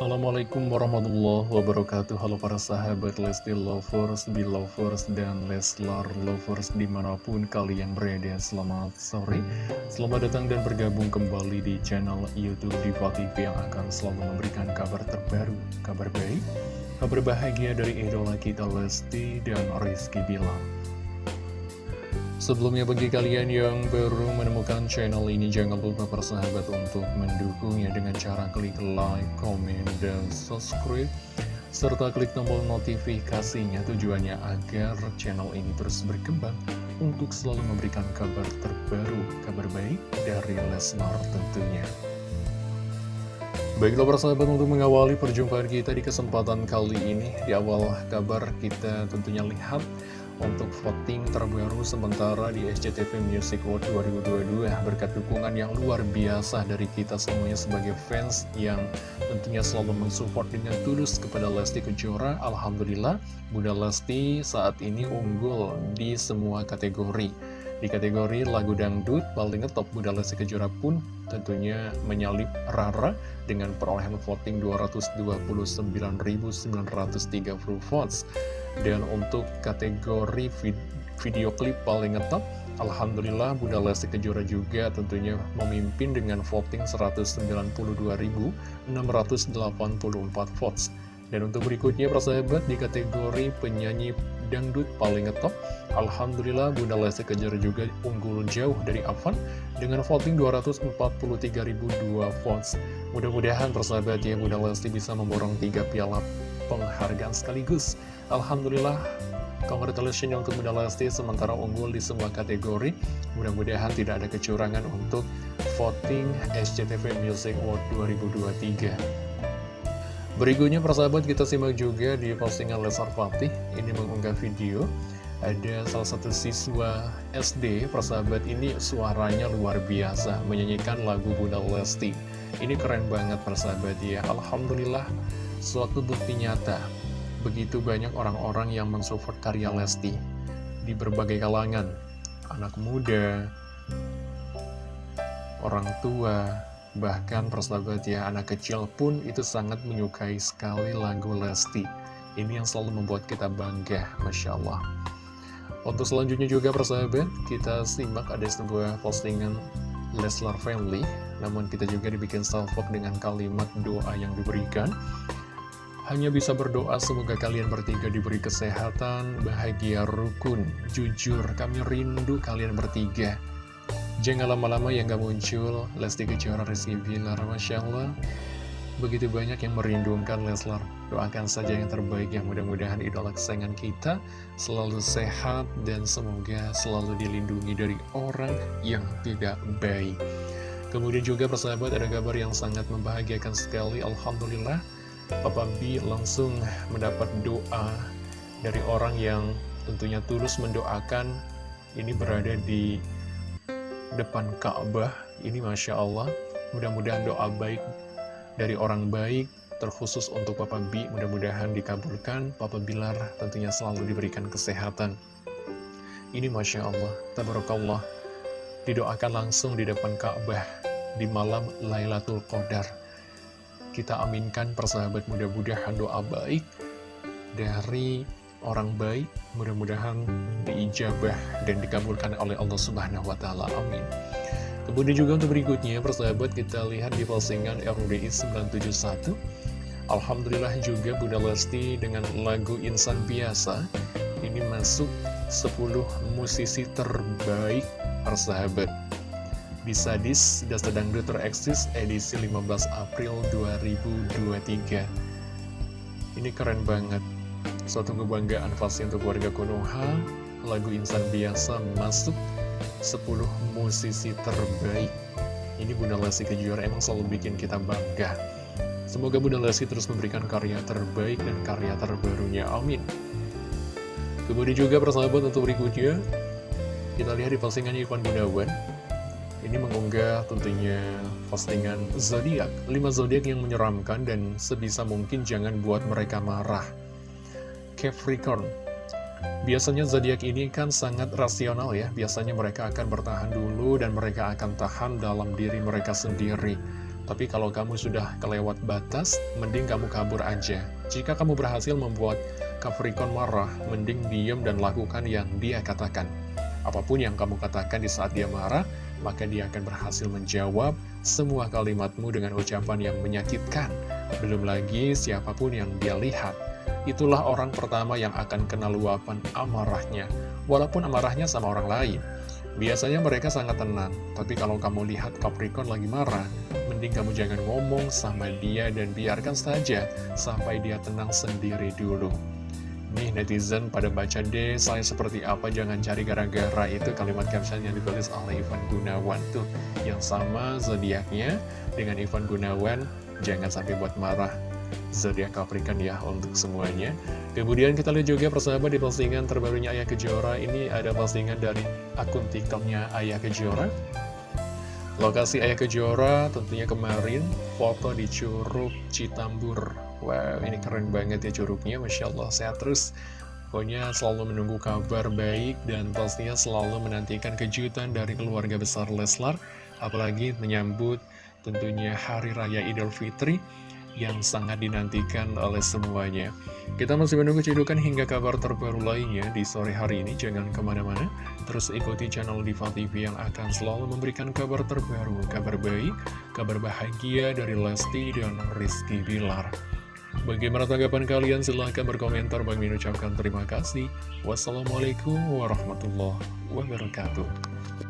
Assalamualaikum warahmatullahi wabarakatuh. Halo para sahabat Lesti Lovers, Belovers, dan Leslar Lovers di mana pun kalian berada. Selamat sore, selamat datang dan bergabung kembali di channel Youtube Diva TV Yang akan selalu memberikan kabar terbaru, kabar baik, kabar bahagia dari idola kita Lesti dan Rizky Bilar Sebelumnya bagi kalian yang baru menemukan channel ini jangan lupa persahabat untuk mendukungnya dengan cara klik like, comment, dan subscribe serta klik tombol notifikasinya tujuannya agar channel ini terus berkembang untuk selalu memberikan kabar terbaru, kabar baik dari Lesnar tentunya. Baiklah persahabat untuk mengawali perjumpaan kita di kesempatan kali ini Di awal kabar kita tentunya lihat untuk voting terbaru sementara di SCTV Music Award 2022 berkat dukungan yang luar biasa dari kita semuanya sebagai fans yang tentunya selalu mensupport dengan tulus kepada Lesti Kejora Alhamdulillah Bunda Lesti saat ini unggul di semua kategori di kategori lagu dangdut paling ngetop Bunda Lesti Kejora pun tentunya menyalip Rara dengan perolehan voting 229.930 votes. Dan untuk kategori vid video klip paling ngetop, Alhamdulillah Bunda Lesti Kejora juga tentunya memimpin dengan voting 192.684 votes. Dan untuk berikutnya persahabat di kategori penyanyi dangdut paling ngetop. Alhamdulillah Bunda Lesti Kejora juga unggul jauh dari Avan dengan voting 243.002 votes. Mudah-mudahan persahabat ya Bunda Lesti bisa memborong tiga piala penghargaan sekaligus. Alhamdulillah Congratulations untuk Bunda Lesti sementara unggul di semua kategori. Mudah-mudahan tidak ada kecurangan untuk voting SCTV Music Award 2023 Berikutnya persahabat kita simak juga di postingan Lesar Fatih. Ini mengunggah video. Ada salah satu siswa SD Persahabat ini suaranya luar biasa. Menyanyikan lagu Bunda Lesti. Ini keren banget persahabat ya. Alhamdulillah Suatu bukti nyata. Begitu banyak orang-orang yang mensupport karya Lesti Di berbagai kalangan. Anak muda Orang tua Bahkan persahabat ya, anak kecil pun itu sangat menyukai sekali lagu Lesti. Ini yang selalu membuat kita bangga, Masya Allah. Untuk selanjutnya juga persahabat, kita simak ada sebuah postingan Leslar Family. Namun kita juga dibikin salvok dengan kalimat doa yang diberikan. Hanya bisa berdoa semoga kalian bertiga diberi kesehatan, bahagia, rukun, jujur. Kami rindu kalian bertiga. Jangan lama-lama yang gak muncul. Lesti Kejora Rizky Bilar Masya Allah. Begitu banyak yang merindukan Leslar. Doakan saja yang terbaik yang mudah-mudahan idola kesayangan kita Selalu sehat dan semoga selalu dilindungi dari orang yang tidak baik. Kemudian juga persahabat ada kabar yang sangat membahagiakan sekali. Alhamdulillah Papa B langsung mendapat doa dari orang yang tentunya tulus mendoakan. Ini berada di depan Ka'bah ini Masya Allah. Mudah-mudahan doa baik dari orang baik terkhusus untuk Papa B mudah-mudahan dikabulkan. Papa Bilar tentunya selalu diberikan kesehatan. Ini Masya Allah Tabarakallah. Didoakan langsung di depan Ka'bah di malam Lailatul Qadar. Kita aminkan persahabat mudah-mudahan doa baik dari orang baik mudah-mudahan diijabah dan dikabulkan oleh Allah Subhanahu wa taala. Amin. Kemudian juga untuk berikutnya, persahabat kita lihat di postingan RUDI 971. Alhamdulillah juga Bunda Lesti dengan lagu Insan Biasa ini masuk 10 musisi terbaik persahabat. Bisa dis dan sedang tereksis edisi 15 April 2023. Ini keren banget. Suatu kebanggaan pasti untuk warga Konoha. Lagu Insan Biasa masuk. 10 musisi terbaik. Ini Bunda Lesti Kejora emang selalu bikin kita bangga. Semoga Bunda Lesti terus memberikan karya terbaik dan karya terbarunya, amin. Kemudian juga persahabat untuk berikutnya. Kita lihat di postingan Irfan Gunawan. Ini mengunggah tentunya postingan zodiak 5 zodiak yang menyeramkan dan sebisa mungkin jangan buat mereka marah Capricorn Biasanya zodiak ini kan sangat rasional ya Biasanya mereka akan bertahan dulu dan mereka akan tahan dalam diri mereka sendiri Tapi kalau kamu sudah kelewat batas, mending kamu kabur aja. Jika kamu berhasil membuat Capricorn marah, mending diem dan lakukan yang dia katakan. Apa pun yang kamu katakan di saat dia marah, maka dia akan berhasil menjawab semua kalimatmu dengan ucapan yang menyakitkan. Belum lagi siapa pun yang dia lihat. Itulah orang pertama yang akan kena luapan amarahnya, walaupun amarahnya sama orang lain. Biasanya mereka sangat tenang, tapi kalau kamu lihat Capricorn lagi marah, mending kamu jangan ngomong sama dia dan biarkan saja sampai dia tenang sendiri dulu. Nih netizen pada baca deh saya seperti apa jangan cari gara-gara itu kalimat caption yang ditulis oleh Ivan Gunawan tuh yang sama zodiaknya dengan Ivan Gunawan jangan sampai buat marah zodiak Capricorn ya untuk semuanya. Kemudian kita lihat juga persahabat di postingan terbarunya Ayah Kejora ini ada postingan dari akun TikToknya Ayah Kejora. Lokasi Ayah Kejora tentunya kemarin foto di Curug Citambur. Wow, ini keren banget ya curugnya, Masya Allah, sehat terus. Pokoknya selalu menunggu kabar baik dan pastinya selalu menantikan kejutan dari keluarga besar Leslar. Apalagi menyambut tentunya Hari Raya Idul Fitri yang sangat dinantikan oleh semuanya. Kita masih menunggu cedukan hingga kabar terbaru lainnya di sore hari ini. Jangan ke mana-mana, terus ikuti channel Diva TV yang akan selalu memberikan kabar terbaru, kabar baik, kabar bahagia dari Lesti dan Rizky Bilar. Bagaimana tanggapan kalian? Silahkan berkomentar. Mengucapkan terima kasih. Wassalamualaikum warahmatullahi wabarakatuh.